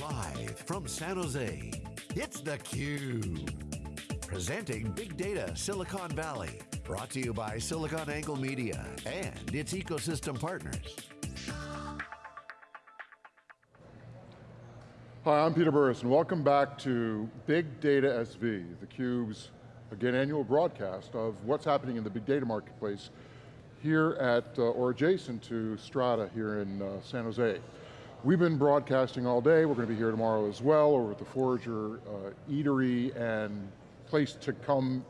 Live from San Jose, it's theCUBE. Presenting Big Data Silicon Valley. Brought to you by SiliconANGLE Media and its ecosystem partners. Hi, I'm Peter Burris, and welcome back to Big Data SV, theCUBE's, again, annual broadcast of what's happening in the big data marketplace here at, uh, or adjacent to Strata here in uh, San Jose. We've been broadcasting all day, we're going to be here tomorrow as well, over at the Forager uh, Eatery and place to come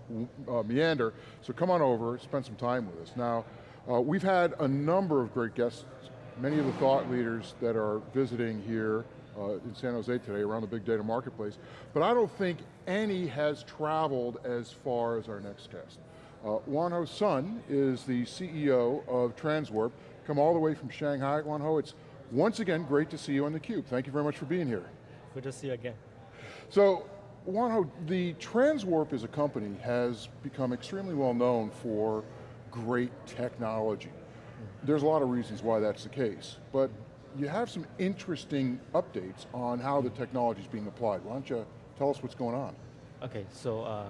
uh, meander. So come on over, spend some time with us. Now, uh, we've had a number of great guests, many of the thought leaders that are visiting here uh, in San Jose today around the big data marketplace, but I don't think any has traveled as far as our next guest. Uh, Wanho Sun is the CEO of Transwarp, come all the way from Shanghai. Wanho, it's once again, great to see you on theCUBE. Thank you very much for being here. Good to see you again. So, Wanho, the Transwarp as a company has become extremely well known for great technology. There's a lot of reasons why that's the case, but you have some interesting updates on how the technology is being applied. Why don't you tell us what's going on? Okay, so uh,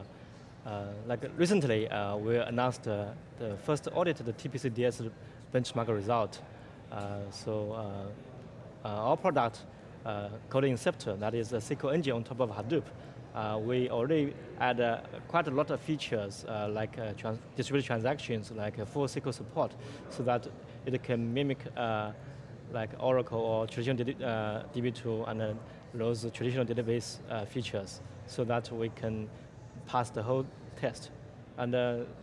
uh, like recently uh, we announced uh, the first audited TPC-DS benchmark result so uh, uh, our product, Code Inceptor, that is a SQL engine on top of Hadoop, we already add quite a lot of features like trans distributed transactions, like full SQL support, so that it can mimic like Oracle or traditional uh, DB2 and uh, those traditional database uh, features so that we can pass the whole test. And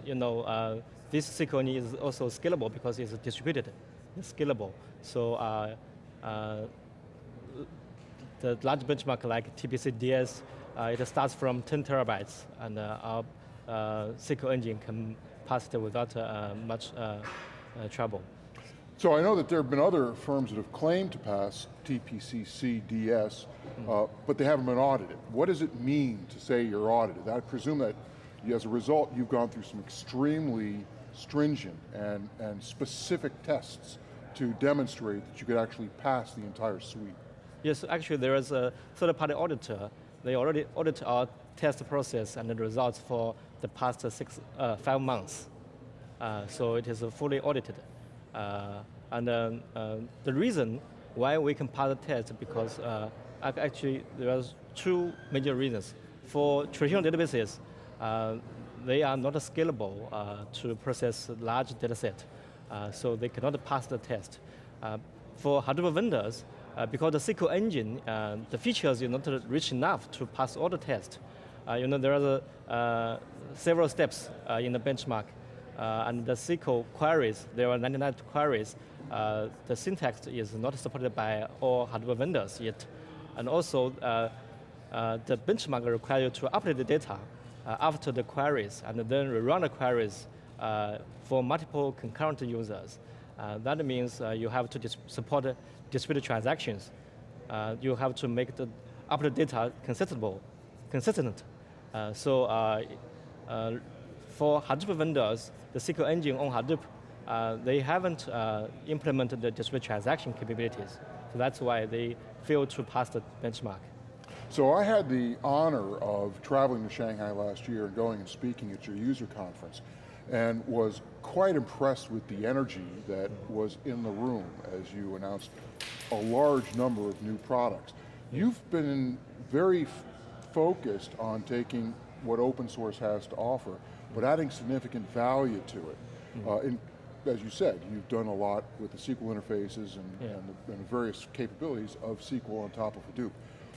you know, this SQL is also scalable because it's distributed scalable. So uh, uh, the large benchmark like TPC DS, uh, it starts from 10 terabytes, and our SQL engine can pass it without much trouble. So I know that there have been other firms that have claimed to pass TPC-DS, mm. uh, but they haven't been audited. What does it mean to say you're audited? I presume that as a result, you've gone through some extremely stringent and, and specific tests to demonstrate that you could actually pass the entire suite. Yes, actually there is a third-party auditor. They already audit our test process and the results for the past six, uh, five months. Uh, so it is fully audited. Uh, and um, uh, the reason why we can pass the test because uh, actually there are two major reasons. For traditional databases, uh, they are not scalable to process large data set. Uh, so they cannot pass the test. Uh, for Hadoop vendors, uh, because the SQL engine, the features are not rich enough to pass all the tests. you know, there are several steps in the benchmark. and the SQL queries, there are 99 queries. the syntax is not supported by all Hadoop vendors yet. And also, the benchmark requires you to update the data after the queries and then rerun the queries uh, for multiple concurrent users. Uh, that means uh, you have to support distributed transactions. you have to make the upload data consistent. consistent. so for Hadoop vendors, the SQL engine on Hadoop, uh, they haven't uh, implemented the distributed transaction capabilities. So that's why they failed to pass the benchmark. So I had the honor of traveling to Shanghai last year and going and speaking at your user conference and was quite impressed with the energy that was in the room as you announced a large number of new products. You've been very focused on taking what open source has to offer, but adding significant value to it. Mm-hmm. Uh, in, as you said, you've done a lot with the SQL interfaces and, yeah. and, the, and, the, various capabilities of SQL on top of Hadoop.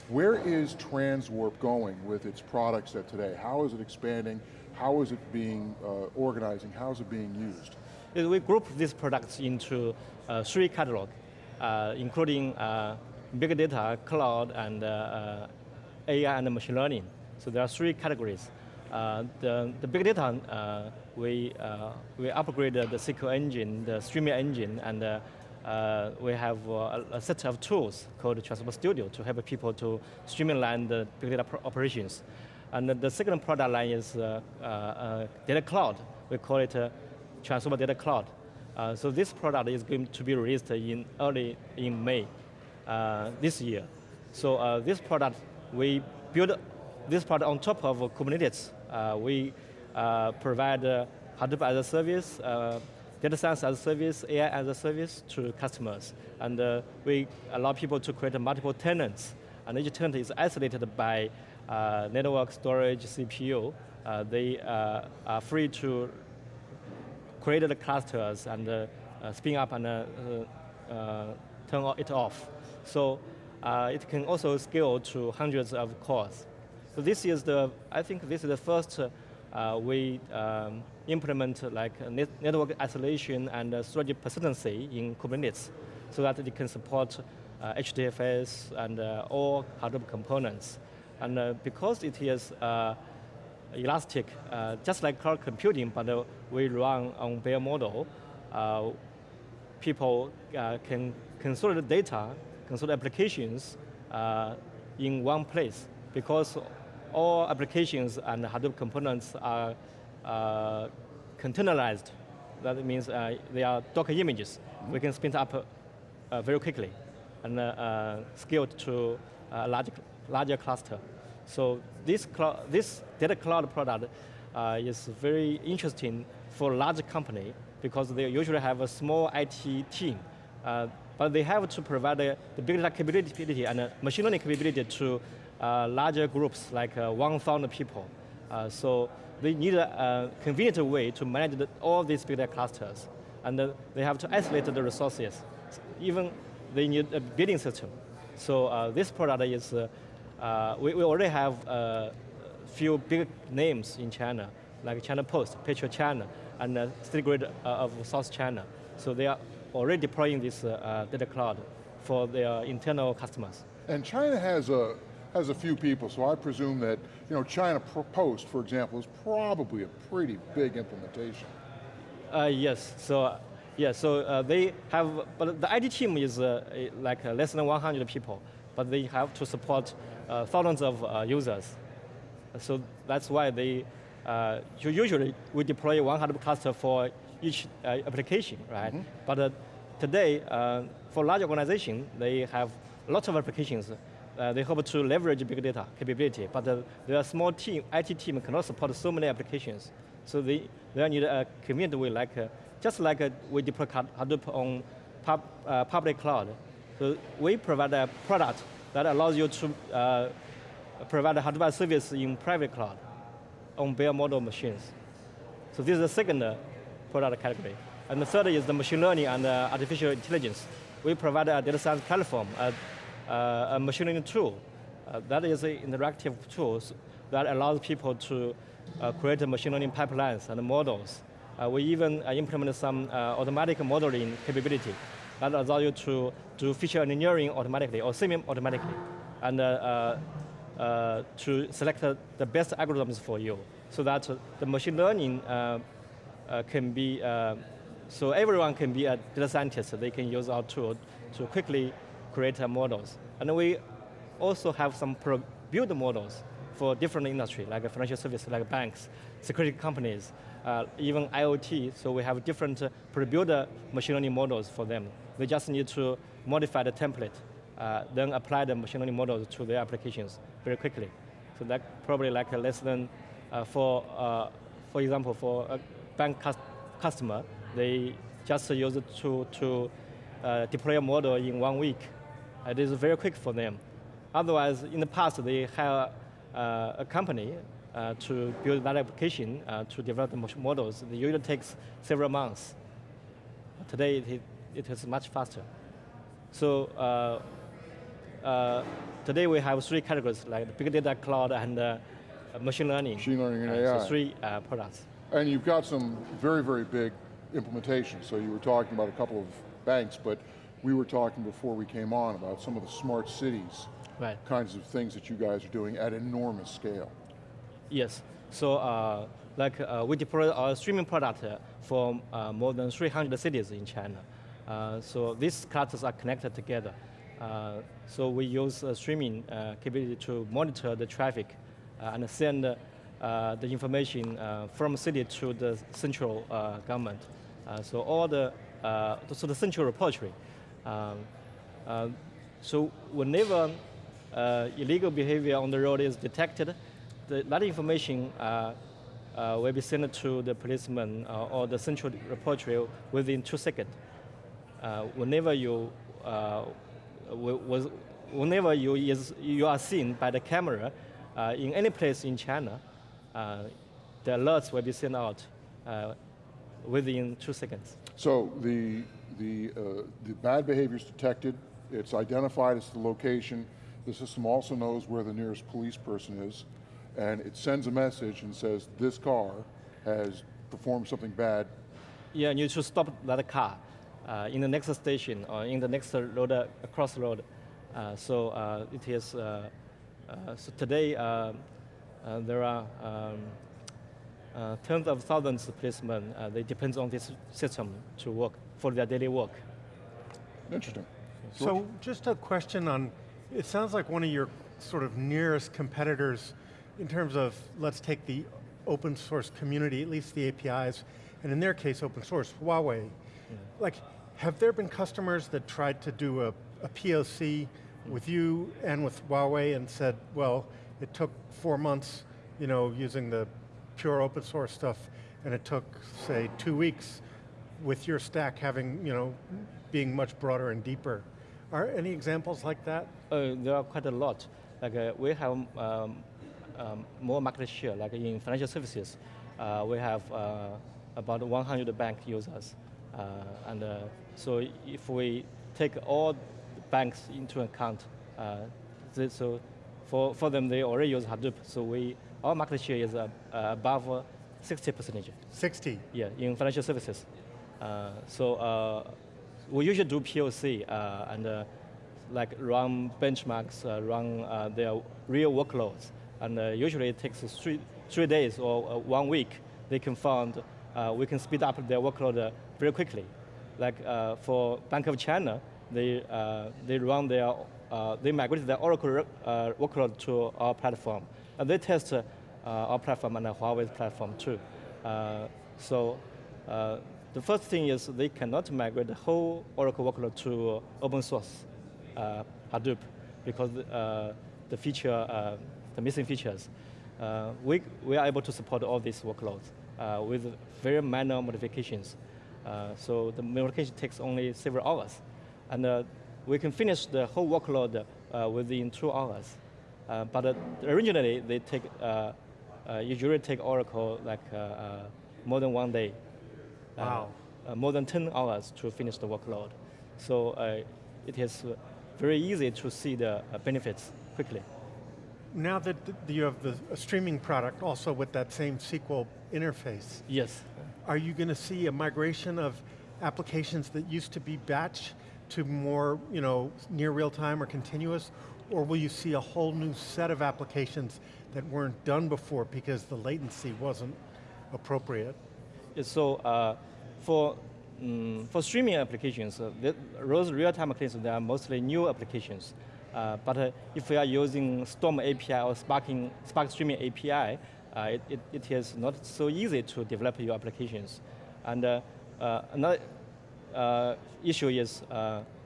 Where is Transwarp going with its products set today? How is it expanding? How is it being uh, organizing? How is it being used? We group these products into uh, three catalogs, uh, including uh, big data, cloud, and uh, uh, AI and machine learning. So there are three categories. the, the big data, we, we upgraded the SQL engine, the streaming engine, and uh, we have uh, a, set of tools called Transwarp Studio to help people to streamline the big data operations. And the second product line is uh, uh, uh, Data Cloud. We call it Transwarp Data Cloud. so this product is going to be released in early in May this year. So this product, we build this product on top of Kubernetes. We provide uh, Hadoop as a service, data science as a service, AI as a service to customers. And uh, we allow people to create multiple tenants. And each tenant is isolated by network storage CPU. Uh, they uh, are free to create the clusters and uh, uh, spin up and uh, uh, turn it off. So uh, it can also scale to hundreds of cores. So this is the, I think this is the first uh, we um, implement like net network isolation and uh, storage persistency in Kubernetes so that it can support uh, HDFS and uh, all Hadoop components. And uh, because it is uh, elastic, uh, just like cloud computing, but uh, we run on bare metal, uh, people uh, can consolidate data, consolidate applications in one place because all applications and Hadoop components are containerized. That means they are Docker images. We can spin up very quickly and scaled to a large, larger cluster. So this, this data cloud product uh, is very interesting for large company because they usually have a small IT team. Uh, but they have to provide the big data capability and machine learning capability to uh, larger groups, like uh, 1,000 people. Uh, so they need a, a, convenient way to manage the, all these big data clusters. And they have to isolate the resources. Even they need a bidding system. So this product is, we, we already have a few big names in China, like China Post, Petro China, and uh, State Grid uh, of South China. So they are already deploying this uh, data cloud for their internal customers. And China has a, has a few people, so I presume that you know, China Post, for example, is probably a pretty big implementation. Uh, yes, so yeah, so uh, they have, but the IT team is uh, like uh, less than 100 people, but they have to support uh, thousands of uh, users. So that's why they, usually we deploy 100 cluster for each application, right? Mm -hmm. But today, for large organization, they have lots of applications uh, they hope to leverage big data capability, but uh, their small team, IT team cannot support so many applications. So they, they need a convenient way, like, uh, just like uh, we deploy Hadoop on pub, uh, public cloud. So we provide a product that allows you to uh, provide a Hadoop service in private cloud on bare metal machines. So this is the second product category. And the third is the machine learning and artificial intelligence. We provide a data science platform, uh, a machine learning tool. Uh, that is an interactive tool that allows people to uh, create machine learning pipelines and models. we even implement some automatic modeling capability that allows you to do feature engineering automatically or semi-automatically and uh, uh, uh, to select the best algorithms for you so that the machine learning can be so everyone can be a data scientist. They can use our tool to quickly create models. And we also have some build models for different industry, like financial services, like banks, security companies, uh, even IoT, so we have different uh, pre-built machine learning models for them. They just need to modify the template, uh, then apply the machine learning models to their applications very quickly. So that probably like less than, uh, for, uh, for example, for a bank customer, they just use it to, to uh, deploy a model in one week it is very quick for them. Otherwise, in the past, they have a company uh, to build that application, uh, to develop the models. It usually takes several months. Today, it, it is much faster. So uh, uh, today we have three categories, like big data, cloud, and uh, machine learning. Machine learning and AI. So three products. And you've got some very, very big implementations. So you were talking about a couple of banks, but we were talking before we came on about some of the smart cities right. kinds of things that you guys are doing at enormous scale. Yes, so uh, like uh, we deploy our streaming product uh, for uh, more than 300 cities in China. Uh, so these clusters are connected together. Uh, so we use streaming capability to monitor the traffic and send the information from city to the central government. so all the, so the central repository um, uh, so whenever uh, illegal behavior on the road is detected, the, that information uh, uh, will be sent to the policeman uh, or the central repository within two seconds. Uh, whenever you uh, was, whenever you, is, you are seen by the camera uh, in any place in China, uh, the alerts will be sent out uh, within two seconds. So the, the, uh, the bad behavior is detected, it's identified as the location, the system also knows where the nearest police person is, and it sends a message and says, this car has performed something bad. Yeah, and you should stop that car uh, in the next station or in the next road, uh, crossroad. Uh, so uh, it is, uh, uh, so today there are um, tens of thousands of policemen, they depend on this system to work, for their daily work. Interesting. So just a question on, it sounds like one of your sort of nearest competitors in terms of, let's take the open source community, at least the APIs, and in their case open source, Huawei. Yeah. Like, have there been customers that tried to do a, a POC with you and with Huawei and said, well, it took four months, you know, using the pure open source stuff, and it took, say, two weeks with your stack having, you know, being much broader and deeper. Are any examples like that? Uh, there are quite a lot. Like uh, we have um, um, more market share, like in financial services, uh, we have uh, about 100 bank users. Uh, and uh, so if we take all banks into account, so for, for them, they already use Hadoop, so we, our market share is above 60 percentage. 60? Yeah, in financial services. so we usually do POC and like run benchmarks, uh, run uh, their real workloads and uh, usually it takes three, three days or uh, one week. They can find, uh, we can speed up their workload very quickly. Like for Bank of China, they, they run their, they migrate their Oracle workload to our platform. And they test our platform and Huawei's platform too. so the first thing is they cannot migrate the whole Oracle workload to open source uh, Hadoop because uh, the feature uh, the missing features. Uh, we, we are able to support all these workloads uh, with very minor modifications. Uh, so the modification takes only several hours. And we can finish the whole workload within two hours. But originally, they take, usually take Oracle like more than one day. Uh, wow. Uh, more than 10 hours to finish the workload. So uh, it is very easy to see the benefits quickly now that you have the streaming product also with that same SQL interface. Yes. Are you going to see a migration of applications that used to be batch to more you know, near real time or continuous? Or will you see a whole new set of applications that weren't done before because the latency wasn't appropriate? So uh, for, um, for streaming applications, uh, those real-time applications, they are mostly new applications. Uh, but uh, if we are using Storm API or Sparking, Spark Streaming API, uh, it, it, it is not so easy to develop your applications. And uh, uh, another uh, issue is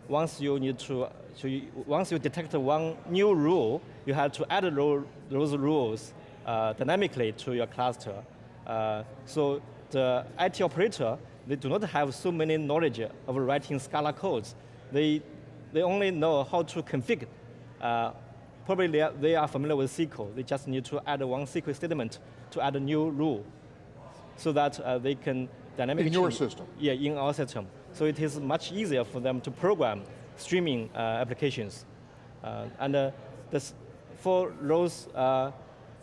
once you need to, so you, once you detect one new rule, you have to add those rules dynamically to your cluster. so the IT operator, they do not have so many knowledge of writing Scala codes. They they only know how to configure. Uh, probably they are, they are, familiar with SQL. They just need to add one SQL statement to add a new rule so that uh, they can dynamically- In your system? Yeah, in our system. So it is much easier for them to program streaming uh, applications. Uh, and uh, this, for those uh,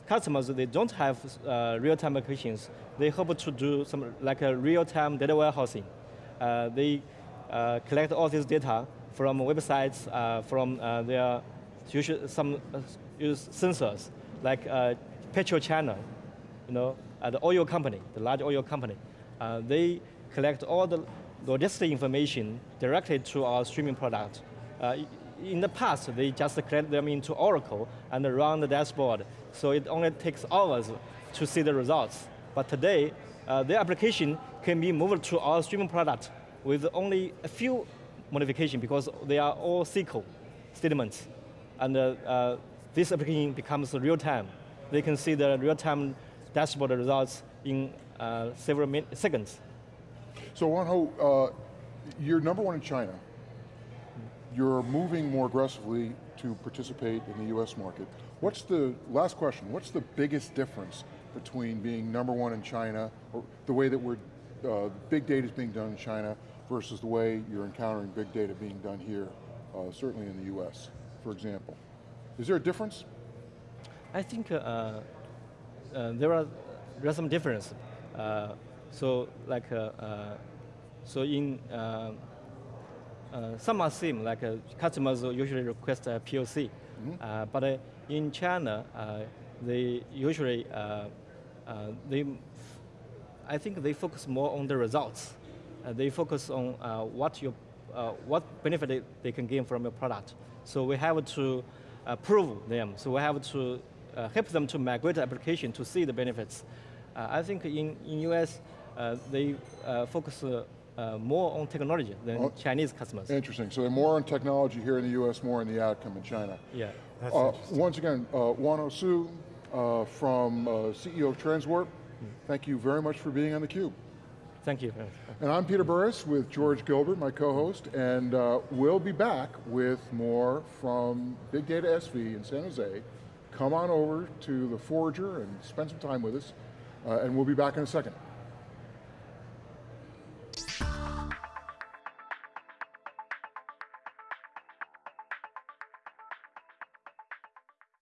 customers, they don't have uh, real-time applications. They hope to do some like a real-time data warehousing. Uh, they uh, collect all this data from websites, uh, from uh, their usual, some uh, use sensors, like PetroChina, you know, the oil company, the large oil company. they collect all the logistic information directly to our streaming product. In the past, they just collect them into Oracle and run the dashboard. So it only takes hours to see the results. But today, uh, their application can be moved to our streaming product with only a few modification because they are all SQL statements. and uh, uh, this application becomes real time. They can see the real time dashboard results in uh, several seconds. So Wanho, uh, you're number one in China. You're moving more aggressively to participate in the US market. What's the, last question, what's the biggest difference between being number one in China, or the way that we're, uh, big data is being done in China versus the way you're encountering big data being done here, uh, certainly in the US, for example? Is there a difference? I think uh, uh, there are there are some difference. Uh, so like uh, so in uh, some are same like uh, customers usually request a POC, uh, but uh, in China uh, they usually uh, uh, they I think they focus more on the results. Uh, they focus on uh, what your uh, what benefit they, can gain from your product. So we have to uh, prove them. So we have to uh, help them to migrate the application to see the benefits. Uh, I think in in US uh, they uh, focus uh, more on technology than Oh. Chinese customers. Interesting, so they're more on technology here in the US, more in the outcome in China. yeah. That's Uh, once again, uh, Wano Su uh, from uh, CEO of Transwarp, thank you very much for being on theCUBE. Thank you. And I'm Peter Burris with George Gilbert, my co-host, and uh, we'll be back with more from Big Data SV in San Jose. Come on over to the Forager and spend some time with us, uh, and we'll be back in a second.